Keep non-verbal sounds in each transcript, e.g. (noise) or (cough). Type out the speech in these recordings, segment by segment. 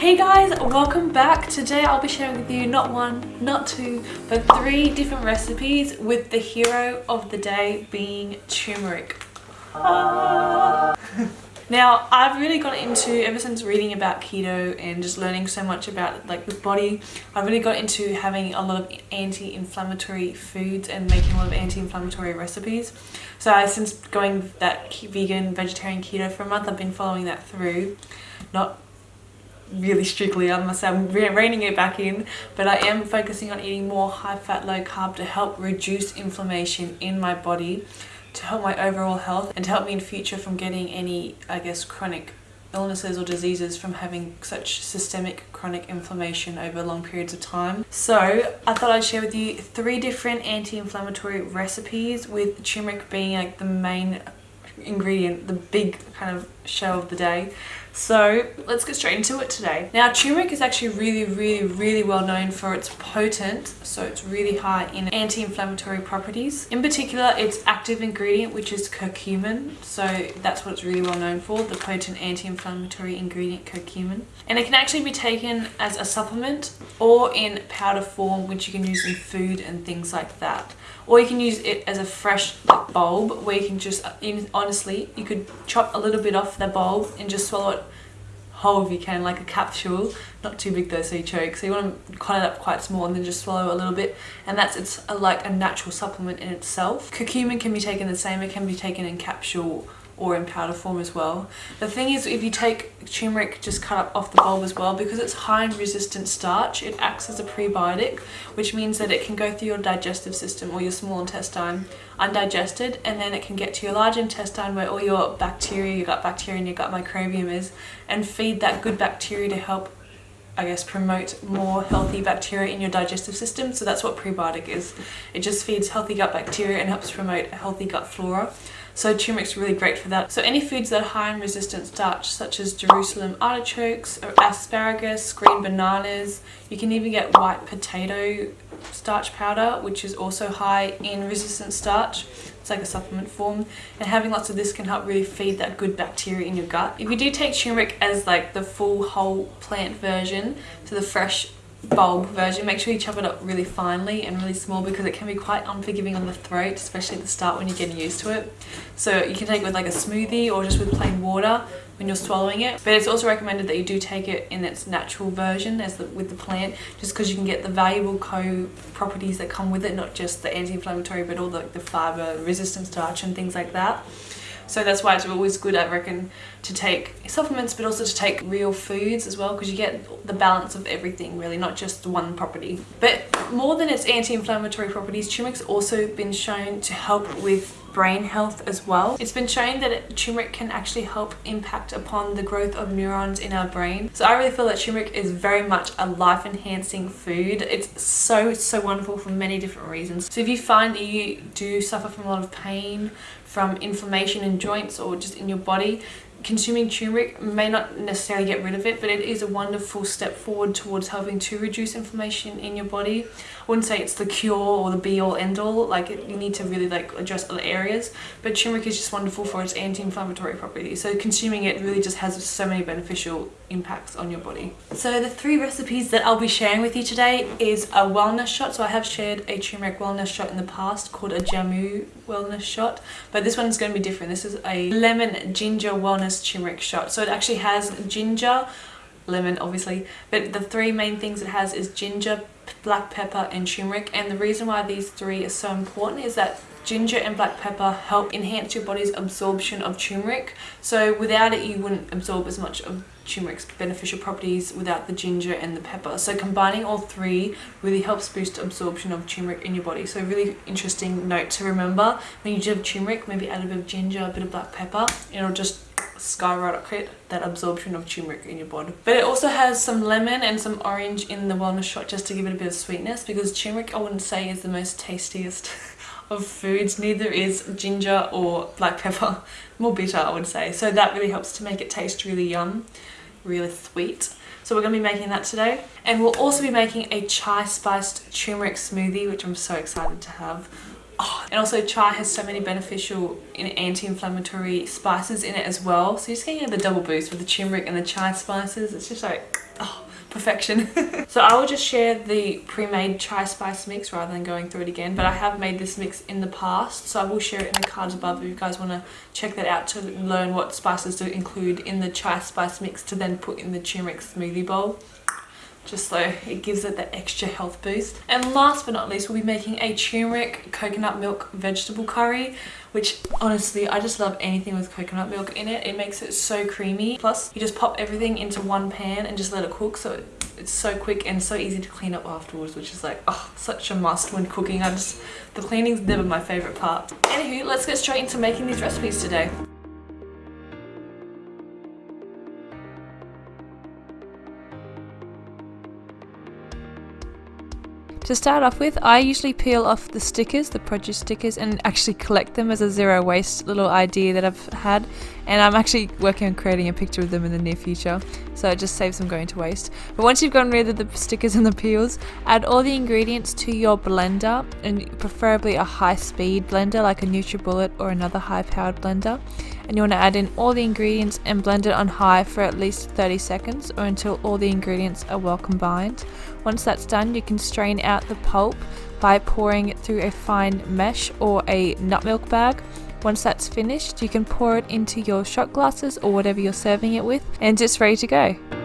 Hey guys, welcome back. Today I'll be sharing with you not one, not two, but three different recipes with the hero of the day being turmeric. Ah. (laughs) Now, I've really got into, ever since reading about keto and just learning so much about like the body, I've really got into having a lot of anti-inflammatory foods and making a lot of anti-inflammatory recipes. So I, since going that vegan, vegetarian keto for a month, I've been following that through. Not really strictly, must say I'm reining it back in, but I am focusing on eating more high fat, low carb to help reduce inflammation in my body to help my overall health and to help me in future from getting any, I guess, chronic illnesses or diseases from having such systemic chronic inflammation over long periods of time. So I thought I'd share with you three different anti-inflammatory recipes with turmeric being like the main ingredient, the big kind of show of the day. So let's get straight into it today. Now turmeric is actually really, really, really well known for its potent, so it's really high in anti-inflammatory properties. In particular, its active ingredient, which is curcumin. So that's what it's really well known for, the potent anti-inflammatory ingredient curcumin. And it can actually be taken as a supplement or in powder form, which you can use in food and things like that. Or you can use it as a fresh bulb where you can just, uh, honestly, you could chop a little bit off the bulb and just swallow it whole if you can, like a capsule. Not too big though, so you choke. So you want to cut it up quite small and then just swallow a little bit. And that's it's a, like a natural supplement in itself. Curcumin can be taken the same. It can be taken in capsule or in powder form as well. The thing is if you take turmeric just cut up off the bulb as well because it's high in resistant starch it acts as a prebiotic which means that it can go through your digestive system or your small intestine undigested and then it can get to your large intestine where all your bacteria, your gut bacteria and your gut microbiome is and feed that good bacteria to help I guess promote more healthy bacteria in your digestive system. So that's what prebiotic is. It just feeds healthy gut bacteria and helps promote a healthy gut flora so turmeric's really great for that. So any foods that are high in resistant starch, such as Jerusalem artichokes, asparagus, green bananas, you can even get white potato starch powder, which is also high in resistant starch. It's like a supplement form. And having lots of this can help really feed that good bacteria in your gut. If you do take turmeric as like the full whole plant version, so the fresh bulb version. Make sure you chop it up really finely and really small because it can be quite unforgiving on the throat especially at the start when you're getting used to it. So you can take it with like a smoothie or just with plain water when you're swallowing it. But it's also recommended that you do take it in its natural version as the, with the plant just because you can get the valuable co properties that come with it not just the anti-inflammatory but all the, the fiber resistant starch and things like that so that's why it's always good, I reckon, to take supplements, but also to take real foods as well, because you get the balance of everything, really, not just one property. But more than its anti-inflammatory properties, turmeric's also been shown to help with brain health as well. It's been shown that turmeric can actually help impact upon the growth of neurons in our brain. So I really feel that turmeric is very much a life enhancing food. It's so, so wonderful for many different reasons. So if you find that you do suffer from a lot of pain, from inflammation in joints or just in your body, consuming turmeric may not necessarily get rid of it but it is a wonderful step forward towards helping to reduce inflammation in your body Wouldn't say it's the cure or the be all end all like it, you need to really like address other areas but turmeric is just wonderful for its anti-inflammatory properties so consuming it really just has so many beneficial impacts on your body so the three recipes that I'll be sharing with you today is a wellness shot so I have shared a turmeric wellness shot in the past called a jamu wellness shot but this one's going to be different this is a lemon ginger wellness turmeric shot. So it actually has ginger, lemon obviously, but the three main things it has is ginger, black pepper and turmeric. And the reason why these three are so important is that ginger and black pepper help enhance your body's absorption of turmeric. So without it you wouldn't absorb as much of turmeric's beneficial properties without the ginger and the pepper so combining all three really helps boost absorption of turmeric in your body so really interesting note to remember when you do have turmeric maybe add a bit of ginger a bit of black pepper it'll just skyrocket that absorption of turmeric in your body. But it also has some lemon and some orange in the wellness shot just to give it a bit of sweetness because turmeric I wouldn't say is the most tastiest (laughs) of foods. Neither is ginger or black pepper. (laughs) More bitter I would say. So that really helps to make it taste really yum, really sweet. So we're going to be making that today. And we'll also be making a chai spiced turmeric smoothie which I'm so excited to have Oh, and also chai has so many beneficial anti-inflammatory spices in it as well. So you're just getting the double boost with the turmeric and the chai spices. It's just like, oh, perfection. (laughs) so I will just share the pre-made chai spice mix rather than going through it again. But I have made this mix in the past, so I will share it in the cards above if you guys want to check that out to learn what spices to include in the chai spice mix to then put in the turmeric smoothie bowl just so it gives it that extra health boost. And last but not least, we'll be making a turmeric coconut milk vegetable curry, which honestly, I just love anything with coconut milk in it. It makes it so creamy. Plus, you just pop everything into one pan and just let it cook. So it's so quick and so easy to clean up afterwards, which is like, oh, such a must when cooking. I just, the cleaning's never my favorite part. Anywho, let's get straight into making these recipes today. To start off with, I usually peel off the stickers, the produce stickers, and actually collect them as a zero waste little idea that I've had. And I'm actually working on creating a picture of them in the near future, so it just saves them going to waste. But once you've gotten rid of the stickers and the peels, add all the ingredients to your blender, and preferably a high speed blender like a NutriBullet or another high powered blender and you want to add in all the ingredients and blend it on high for at least 30 seconds or until all the ingredients are well combined. Once that's done you can strain out the pulp by pouring it through a fine mesh or a nut milk bag. Once that's finished you can pour it into your shot glasses or whatever you're serving it with and it's ready to go.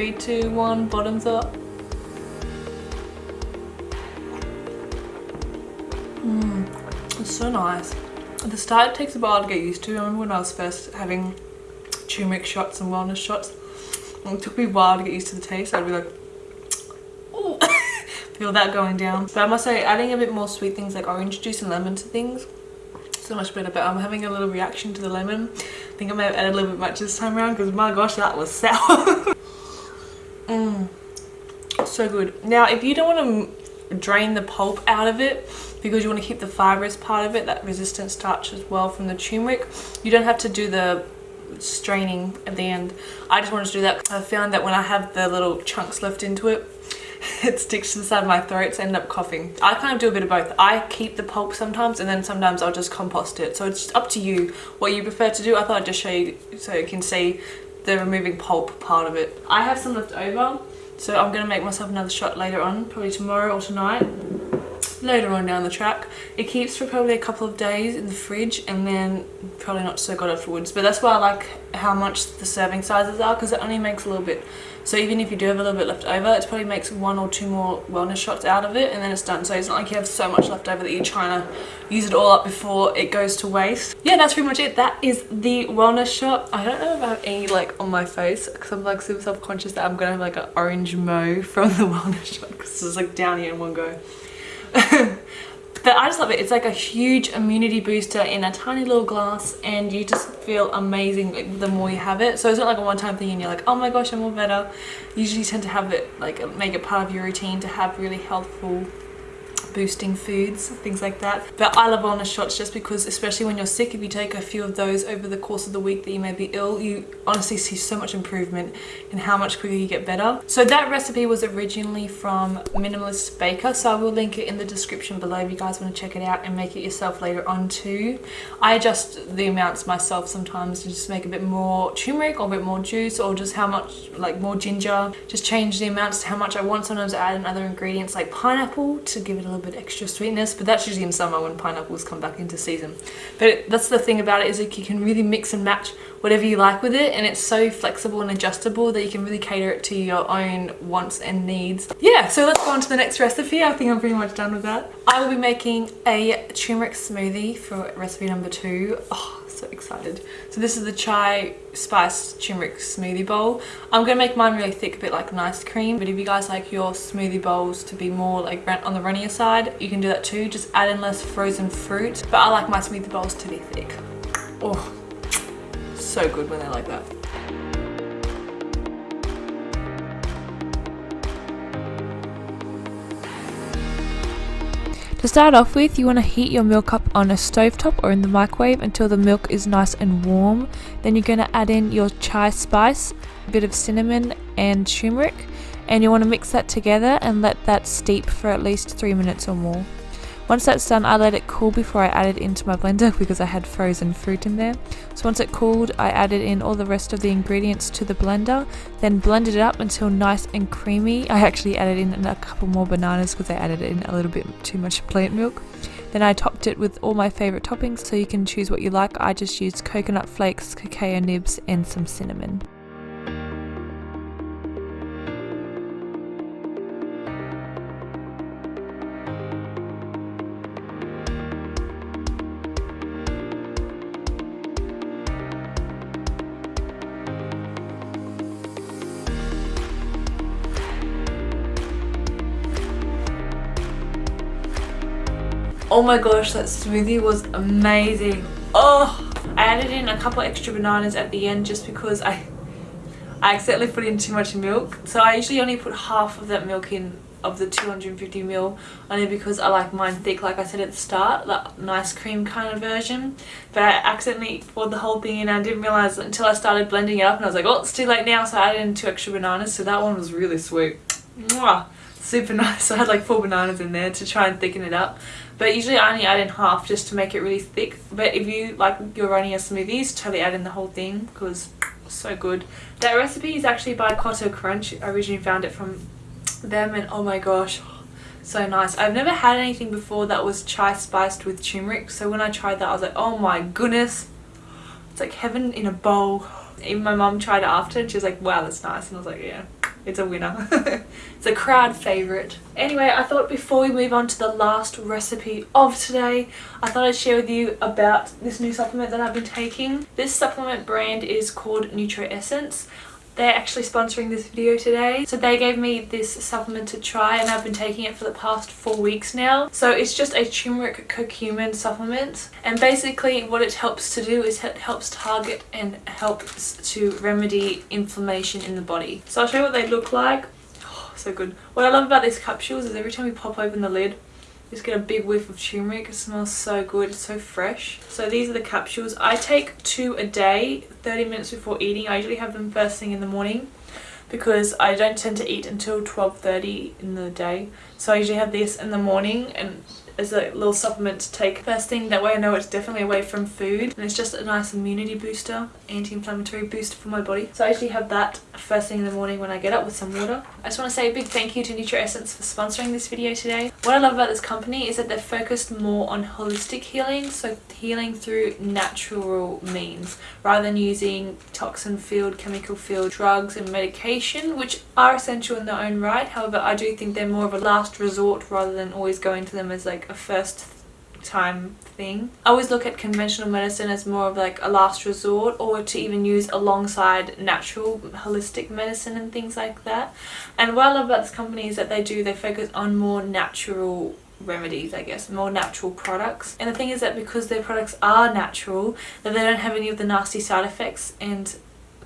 Three, two, one, bottoms up. Mmm, it's so nice. At the start it takes a while to get used to. I remember when I was first having turmeric shots and wellness shots. It took me a while to get used to the taste. I'd be like, oh, (laughs) feel that going down. But I must say, adding a bit more sweet things like orange juice and lemon to things, so much better. But I'm having a little reaction to the lemon. I think I may have added a little bit much this time around because my gosh, that was (laughs) sour. Mmm, so good. Now, if you don't want to drain the pulp out of it because you want to keep the fibrous part of it, that resistant starch as well from the turmeric, you don't have to do the straining at the end. I just wanted to do that. I found that when I have the little chunks left into it, (laughs) it sticks to the side of my throat so I end up coughing. I kind of do a bit of both. I keep the pulp sometimes and then sometimes I'll just compost it. So it's up to you what you prefer to do. I thought I'd just show you so you can see the removing pulp part of it. I have some left over, so I'm going to make myself another shot later on, probably tomorrow or tonight, later on down the track. It keeps for probably a couple of days in the fridge and then probably not so good afterwards. But that's why I like how much the serving sizes are because it only makes a little bit so even if you do have a little bit left over, it probably makes one or two more wellness shots out of it and then it's done. So it's not like you have so much left over that you're trying to use it all up before it goes to waste. Yeah, that's pretty much it. That is the wellness shot. I don't know if I have any like on my face because I'm like super self-conscious that I'm going to have like an orange mo (laughs) from the wellness shot because it's like down here in one go. (laughs) but I just love it. It's like a huge immunity booster in a tiny little glass and you just feel amazing the more you have it. So it's not like a one-time thing and you're like, oh my gosh, I'm all better. You usually tend to have it, like make it part of your routine to have really healthful boosting foods, things like that. But I love wellness shots just because, especially when you're sick, if you take a few of those over the course of the week that you may be ill, you honestly see so much improvement in how much quicker you get better. So that recipe was originally from Minimalist Baker, so I will link it in the description below if you guys want to check it out and make it yourself later on too. I adjust the amounts myself sometimes to just make a bit more turmeric or a bit more juice or just how much, like more ginger. Just change the amounts to how much I want. Sometimes I add in other ingredients like pineapple to give it a little bit extra sweetness but that's usually in summer when pineapples come back into season. But that's the thing about it is like you can really mix and match whatever you like with it and it's so flexible and adjustable that you can really cater it to your own wants and needs. Yeah so let's go on to the next recipe. I think i'm pretty much done with that. I will be making a turmeric smoothie for recipe number two. Oh, so excited. So this is the chai spiced turmeric smoothie bowl. I'm going to make mine really thick, a bit like an ice cream. But if you guys like your smoothie bowls to be more like on the runnier side, you can do that too. Just add in less frozen fruit. But I like my smoothie bowls to be thick. Oh, so good when they're like that. To start off with, you want to heat your milk up on a stovetop or in the microwave until the milk is nice and warm. Then you're going to add in your chai spice, a bit of cinnamon and turmeric and you want to mix that together and let that steep for at least 3 minutes or more. Once that's done, I let it cool before I add it into my blender because I had frozen fruit in there. So once it cooled, I added in all the rest of the ingredients to the blender, then blended it up until nice and creamy. I actually added in a couple more bananas because I added in a little bit too much plant milk. Then I topped it with all my favourite toppings so you can choose what you like. I just used coconut flakes, cacao nibs and some cinnamon. Oh my gosh, that smoothie was amazing. Oh, I added in a couple extra bananas at the end just because I, I accidentally put in too much milk. So I usually only put half of that milk in of the 250 ml only because I like mine thick like I said at the start that nice cream kind of version but I accidentally poured the whole thing in and I didn't realize until I started blending it up and I was like oh it's too late now so I added in two extra bananas so that one was really sweet Mwah! Super (laughs) nice. So I had like four bananas in there to try and thicken it up. But usually I only add in half just to make it really thick. But if you like you're running a smoothies totally add in the whole thing because so good. That recipe is actually by Cotter Crunch. I originally found it from them and oh my gosh so nice. I've never had anything before that was chai spiced with turmeric. So when I tried that I was like oh my goodness. It's like heaven in a bowl. Even my mom tried it after and she was like wow that's nice. And I was like yeah it's a winner. (laughs) it's a crowd favourite. Anyway, I thought before we move on to the last recipe of today, I thought I'd share with you about this new supplement that I've been taking. This supplement brand is called Nutro Essence. They're actually sponsoring this video today. So they gave me this supplement to try and I've been taking it for the past four weeks now. So it's just a turmeric curcumin supplement. And basically what it helps to do is it helps target and helps to remedy inflammation in the body. So I'll show you what they look like. Oh, so good. What I love about these capsules is every time you pop open the lid, just get a big whiff of turmeric. It smells so good. It's so fresh. So these are the capsules. I take two a day, 30 minutes before eating. I usually have them first thing in the morning because I don't tend to eat until 12.30 in the day. So I usually have this in the morning and as a little supplement to take. First thing that way I know it's definitely away from food and it's just a nice immunity booster anti-inflammatory booster for my body. So I usually have that first thing in the morning when I get up with some water. I just want to say a big thank you to Nutro Essence for sponsoring this video today. What I love about this company is that they're focused more on holistic healing so healing through natural means rather than using toxin filled chemical filled drugs and medication which are essential in their own right. However I do think they're more of a last resort rather than always going to them as like a first time thing. I always look at conventional medicine as more of like a last resort or to even use alongside natural holistic medicine and things like that. And what I love about this company is that they do, they focus on more natural remedies I guess more natural products and the thing is that because their products are natural that they don't have any of the nasty side effects and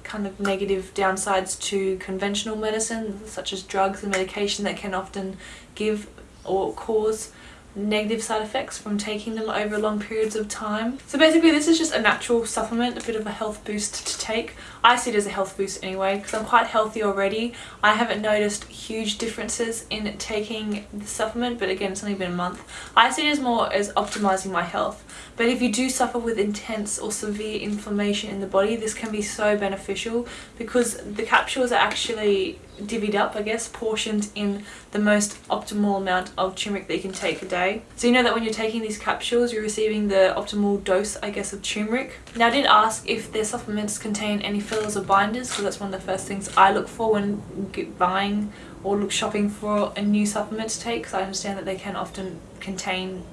kind of negative downsides to conventional medicine such as drugs and medication that can often give or cause negative side effects from taking them over long periods of time. So basically this is just a natural supplement, a bit of a health boost to take. I see it as a health boost anyway because I'm quite healthy already. I haven't noticed huge differences in taking the supplement but again it's only been a month. I see it as more as optimizing my health. But if you do suffer with intense or severe inflammation in the body this can be so beneficial because the capsules are actually divvied up I guess portioned in the most optimal amount of turmeric that you can take a day. So you know that when you're taking these capsules you're receiving the optimal dose I guess of turmeric? Now I did ask if their supplements contain any fillers or binders because that's one of the first things I look for when buying or look shopping for a new supplement to take because I understand that they can often contain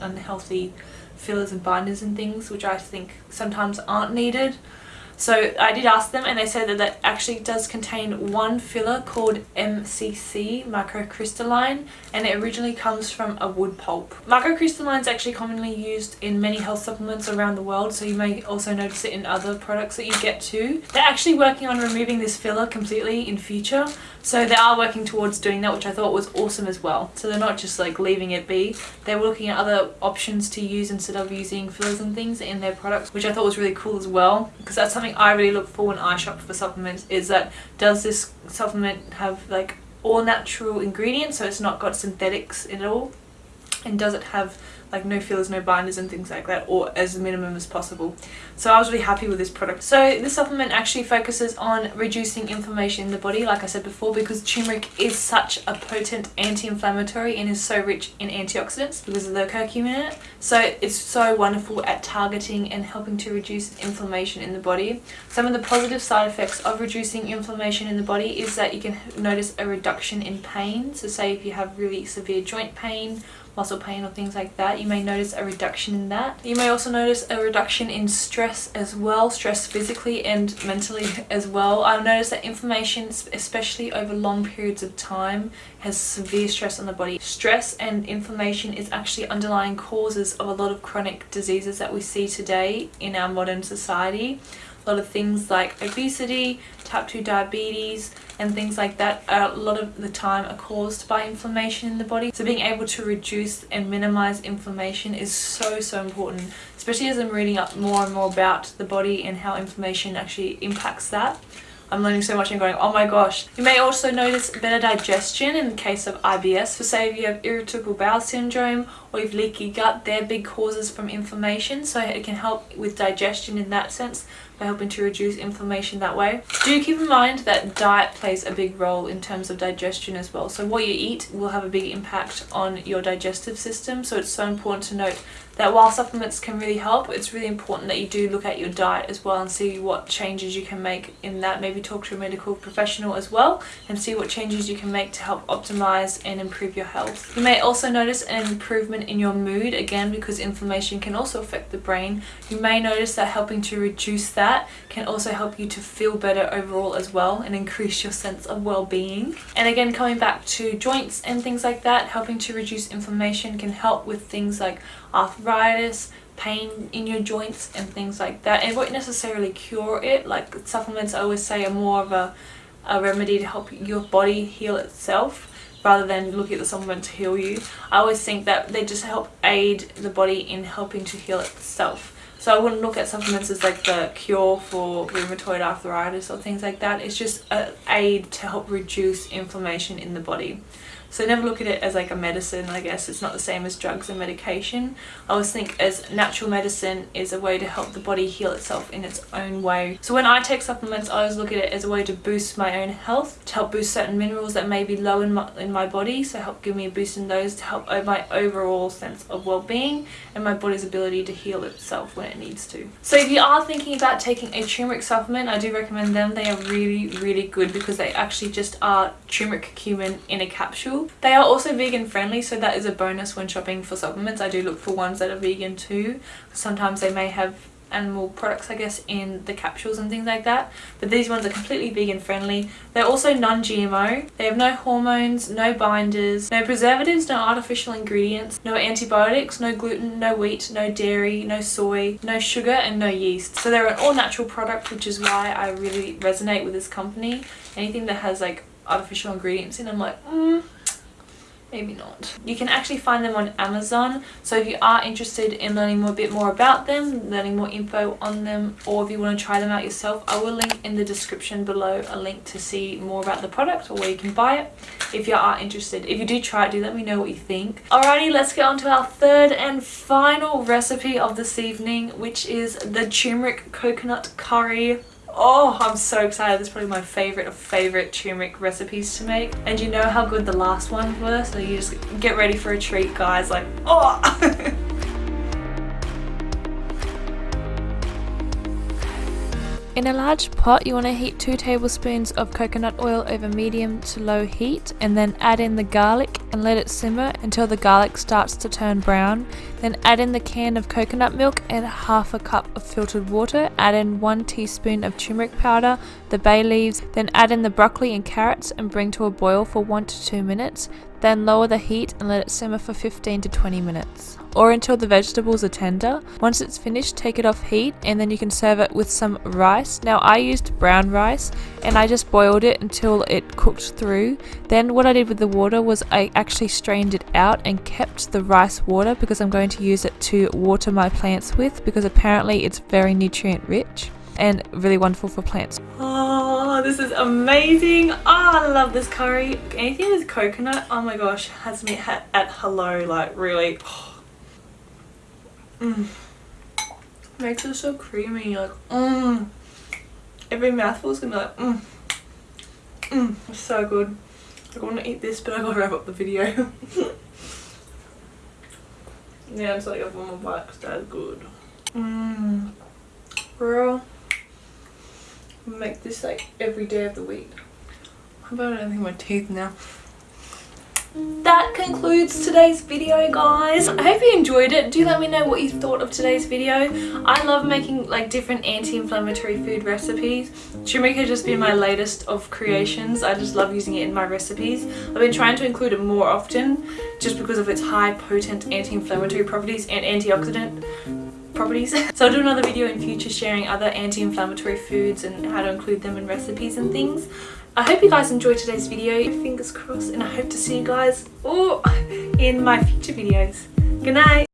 unhealthy fillers and binders and things which I think sometimes aren't needed So I did ask them and they said that that actually does contain one filler called MCC, microcrystalline, and it originally comes from a wood pulp. Microcrystalline is actually commonly used in many health supplements around the world, so you may also notice it in other products that you get too. They're actually working on removing this filler completely in future, so they are working towards doing that, which I thought was awesome as well. So they're not just like leaving it be, they're looking at other options to use instead of using fillers and things in their products, which I thought was really cool as well, because that's something I really look for when I shop for supplements, is that does this supplement have like all natural ingredients, so it's not got synthetics in it all, and does it have like no fillers, no binders and things like that or as minimum as possible. So I was really happy with this product. So this supplement actually focuses on reducing inflammation in the body like I said before because turmeric is such a potent anti-inflammatory and is so rich in antioxidants because of the curcumin in it. So it's so wonderful at targeting and helping to reduce inflammation in the body. Some of the positive side effects of reducing inflammation in the body is that you can notice a reduction in pain. So say if you have really severe joint pain muscle pain or things like that you may notice a reduction in that. You may also notice a reduction in stress as well stress physically and mentally (laughs) as well. I've noticed that inflammation especially over long periods of time has severe stress on the body. Stress and inflammation is actually underlying causes of a lot of chronic diseases that we see today in our modern society a lot of things like obesity, type 2 diabetes and things like that a lot of the time are caused by inflammation in the body. So being able to reduce and minimize inflammation is so so important especially as I'm reading up more and more about the body and how inflammation actually impacts that. I'm learning so much and going, oh my gosh. You may also notice better digestion in the case of IBS. For say if you have irritable bowel syndrome or you have leaky gut, they're big causes from inflammation. So it can help with digestion in that sense by helping to reduce inflammation that way. Do keep in mind that diet plays a big role in terms of digestion as well. So what you eat will have a big impact on your digestive system. So it's so important to note that while supplements can really help, it's really important that you do look at your diet as well and see what changes you can make in that. Maybe talk to a medical professional as well and see what changes you can make to help optimize and improve your health. You may also notice an improvement in your mood, again because inflammation can also affect the brain. You may notice that helping to reduce that can also help you to feel better overall as well and increase your sense of well-being. And again, coming back to joints and things like that, helping to reduce inflammation can help with things like arthritis, pain in your joints and things like that. It won't necessarily cure it, like supplements I always say are more of a, a remedy to help your body heal itself rather than look at the supplement to heal you. I always think that they just help aid the body in helping to heal itself. So I wouldn't look at supplements as like the cure for rheumatoid arthritis or things like that. It's just an aid to help reduce inflammation in the body. So never look at it as like a medicine, I guess. It's not the same as drugs and medication. I always think as natural medicine is a way to help the body heal itself in its own way. So when I take supplements, I always look at it as a way to boost my own health, to help boost certain minerals that may be low in my, in my body, so help give me a boost in those to help my overall sense of well-being and my body's ability to heal itself when it needs to. So if you are thinking about taking a turmeric supplement, I do recommend them. They are really, really good because they actually just are turmeric curcumin in a capsule they are also vegan friendly so that is a bonus when shopping for supplements. I do look for ones that are vegan too. Sometimes they may have animal products I guess in the capsules and things like that. But these ones are completely vegan friendly. They're also non-GMO they have no hormones no binders no preservatives no artificial ingredients no antibiotics no gluten no wheat no dairy no soy no sugar and no yeast. So they're an all-natural product which is why I really resonate with this company. Anything that has like artificial ingredients in I'm like mm, maybe not. You can actually find them on Amazon so if you are interested in learning more, a bit more about them, learning more info on them or if you want to try them out yourself I will link in the description below a link to see more about the product or where you can buy it if you are interested. If you do try it do let me know what you think. Alrighty let's get on to our third and final recipe of this evening which is the turmeric coconut curry Oh, I'm so excited. This is probably my favorite of favorite turmeric recipes to make. And you know how good the last ones were? So you just get ready for a treat, guys. Like, oh! (laughs) In a large pot, you want to heat 2 tablespoons of coconut oil over medium to low heat and then add in the garlic and let it simmer until the garlic starts to turn brown. Then add in the can of coconut milk and half a cup of filtered water. Add in 1 teaspoon of turmeric powder, the bay leaves, then add in the broccoli and carrots and bring to a boil for 1 to 2 minutes. Then lower the heat and let it simmer for 15 to 20 minutes or until the vegetables are tender. Once it's finished, take it off heat and then you can serve it with some rice. Now I used brown rice and I just boiled it until it cooked through. Then what I did with the water was I actually strained it out and kept the rice water because I'm going to use it to water my plants with because apparently it's very nutrient rich and really wonderful for plants. Ah. This is amazing. Oh, I love this curry. Anything with coconut, oh my gosh, has me at hello, like really. Oh. (sighs) Mm. Makes it so creamy, like, mmm. Every mouthful is gonna be like, mmm. Mmm, it's so good. I want to eat this, but I gotta wrap up the video. (laughs) yeah, it's like a one more bite because that's good. Mmm. Bro. Make this like every day of the week. How about I don't think my teeth now? that concludes today's video guys. I hope you enjoyed it. Do let me know what you thought of today's video. I love making like different anti-inflammatory food recipes. Turmeric has just been my latest of creations. I just love using it in my recipes. I've been trying to include it more often just because of its high potent anti-inflammatory properties and antioxidant properties. (laughs) so I'll do another video in future sharing other anti-inflammatory foods and how to include them in recipes and things. I hope you guys enjoyed today's video. Fingers crossed and I hope to see you guys oh, (laughs) in my future videos. Good night.